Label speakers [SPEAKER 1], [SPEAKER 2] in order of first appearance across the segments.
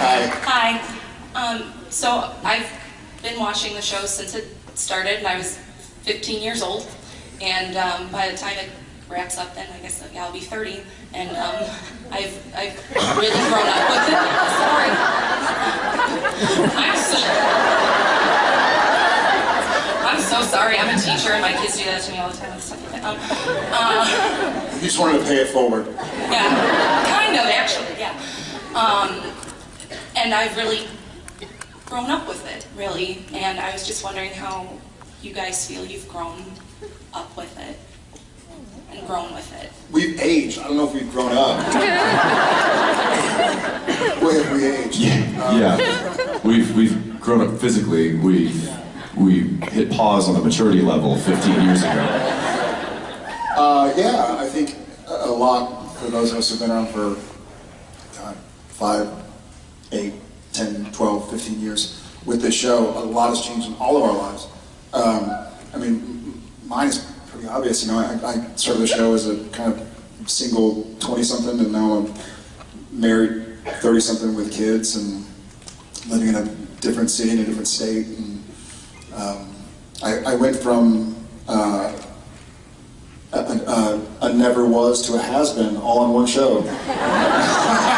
[SPEAKER 1] Hi.
[SPEAKER 2] Hi. Um, so I've been watching the show since it started, and I was 15 years old. And um, by the time it wraps up, then I guess yeah, I'll be 30. And um, I've I've really grown up with it. Sorry. I'm so. I'm so sorry. I'm a teacher, and my kids do that to me all the time and stuff like that. Um, uh,
[SPEAKER 1] You just wanted to pay it forward.
[SPEAKER 2] yeah, kind of actually, yeah. Um, and I've really grown up with it, really. And I was just wondering how you guys feel you've grown up with it and grown with it.
[SPEAKER 1] We've aged. I don't know if we've grown up. Where have we aged?
[SPEAKER 3] Yeah, yeah. we've we've grown up physically. We've we hit pause on the maturity level 15 years ago.
[SPEAKER 1] Uh, yeah, I think a a lot for those of us who've been around for God, five, eight, 10, 12, 15 years with this show, a lot has changed in all of our lives. Um, I mean, mine is pretty obvious. You know, I, I started the show as a kind of single 20-something, and now I'm married 30-something with kids and living in a different city in a different state. And um, I, I went from uh, a, a, a never was to a has been all in one show.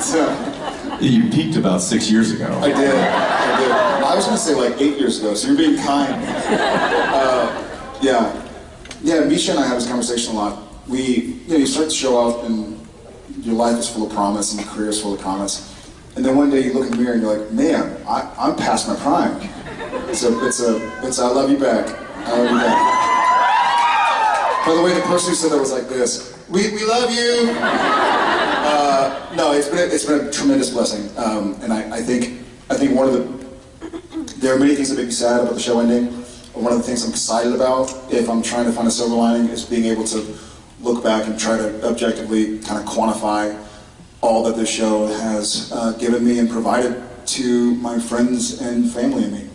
[SPEAKER 1] so,
[SPEAKER 3] You peaked about six years ago.
[SPEAKER 1] I did. I did. I was going to say like eight years ago, so you're being kind. Uh, yeah. Yeah, Misha and I have this conversation a lot. We, you know, you start to show up and your life is full of promise and your career is full of promise. And then one day you look in the mirror and you're like, man, I, I'm past my prime. It's a, it's a, it's a, I love you back. I love you back. By the way, the person who said that was like this. We, we love you. Uh, no, it's been a, it's been a tremendous blessing, um, and I, I think I think one of the there are many things that make me sad about the show ending. One of the things I'm excited about, if I'm trying to find a silver lining, is being able to look back and try to objectively kind of quantify all that this show has uh, given me and provided to my friends and family and me.